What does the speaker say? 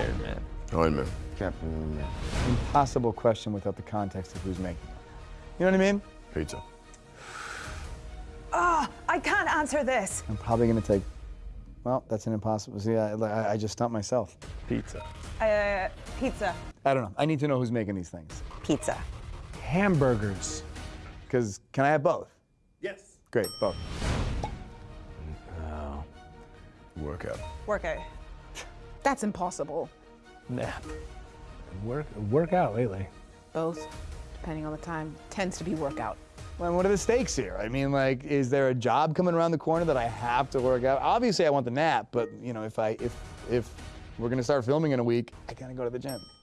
Iron Man. Iron Man. Captain Man. Impossible question without the context of who's making it. You know what I mean? Pizza. Ah, I can't answer this. I'm probably gonna take. Well, that's an impossible. See, I, I, I just stumped myself. Pizza. Uh, pizza. I don't know. I need to know who's making these things. Pizza. Hamburgers. Because can I have both? Yes. Great, both. Workout. Workout. That's impossible. Nap. Work work out lately. Both, depending on the time, tends to be workout. Well, what are the stakes here? I mean, like, is there a job coming around the corner that I have to work out? Obviously, I want the nap, but you know, if I if if we're gonna start filming in a week, I gotta go to the gym.